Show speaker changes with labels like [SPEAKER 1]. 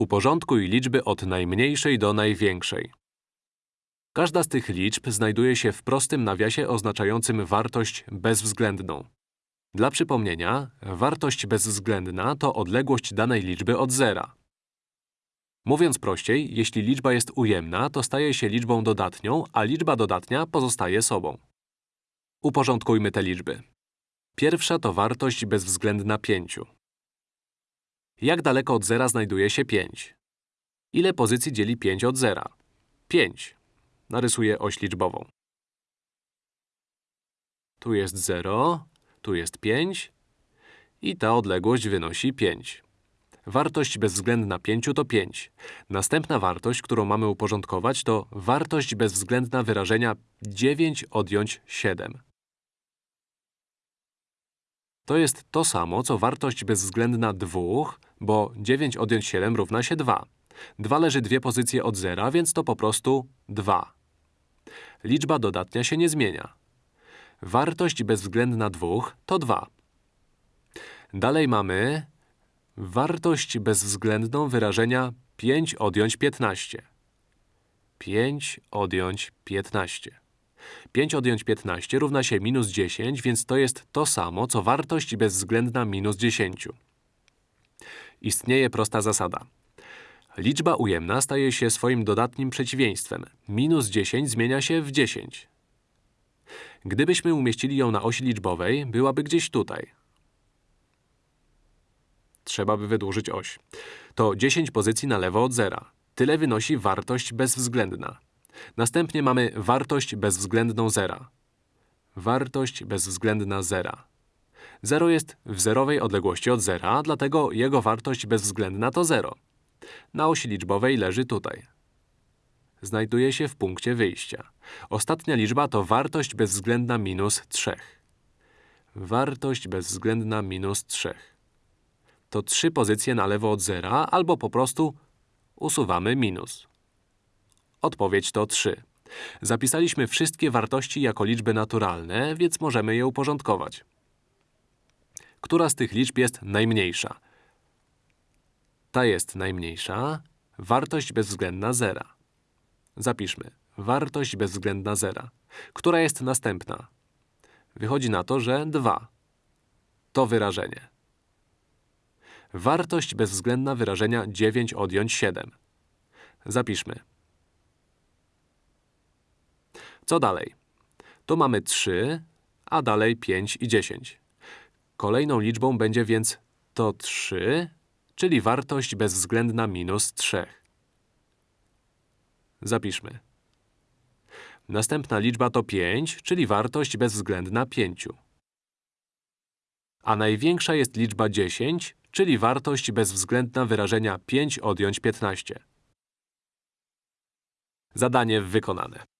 [SPEAKER 1] Uporządkuj liczby od najmniejszej do największej. Każda z tych liczb znajduje się w prostym nawiasie oznaczającym wartość bezwzględną. Dla przypomnienia, wartość bezwzględna to odległość danej liczby od zera. Mówiąc prościej, jeśli liczba jest ujemna, to staje się liczbą dodatnią, a liczba dodatnia pozostaje sobą. Uporządkujmy te liczby. Pierwsza to wartość bezwzględna 5. Jak daleko od zera znajduje się 5? Ile pozycji dzieli 5 od zera? 5. Narysuję oś liczbową. Tu jest 0, tu jest 5 i ta odległość wynosi 5. Wartość bezwzględna 5 to 5. Następna wartość, którą mamy uporządkować, to wartość bezwzględna wyrażenia 9 odjąć 7. To jest to samo, co wartość bezwzględna 2, bo 9 odjąć 7 równa się 2. 2 leży dwie pozycje od zera, więc to po prostu 2. Liczba dodatnia się nie zmienia. Wartość bezwzględna 2 to 2. Dalej mamy wartość bezwzględną wyrażenia 5 odjąć 15. 5 odjąć 15. 5 odjąć 15 równa się minus 10, więc to jest to samo, co wartość bezwzględna minus 10. Istnieje prosta zasada. Liczba ujemna staje się swoim dodatnim przeciwieństwem. Minus 10 zmienia się w 10. Gdybyśmy umieścili ją na osi liczbowej, byłaby gdzieś tutaj. Trzeba by wydłużyć oś. To 10 pozycji na lewo od zera. Tyle wynosi wartość bezwzględna. Następnie mamy wartość bezwzględną zera. Wartość bezwzględna zera. 0 jest w zerowej odległości od zera, dlatego jego wartość bezwzględna to 0. Na osi liczbowej leży tutaj. Znajduje się w punkcie wyjścia. Ostatnia liczba to wartość bezwzględna minus 3. Wartość bezwzględna minus 3. To trzy pozycje na lewo od zera, albo po prostu usuwamy minus. Odpowiedź to 3. Zapisaliśmy wszystkie wartości jako liczby naturalne, więc możemy je uporządkować. Która z tych liczb jest najmniejsza? Ta jest najmniejsza. Wartość bezwzględna zera. Zapiszmy. Wartość bezwzględna zera. Która jest następna? Wychodzi na to, że 2. To wyrażenie. Wartość bezwzględna wyrażenia 9 odjąć 7. Zapiszmy. Co dalej? Tu mamy 3, a dalej 5 i 10. Kolejną liczbą będzie więc to 3, czyli wartość bezwzględna minus 3. Zapiszmy. Następna liczba to 5, czyli wartość bezwzględna 5. A największa jest liczba 10, czyli wartość bezwzględna wyrażenia 5 odjąć 15. Zadanie wykonane.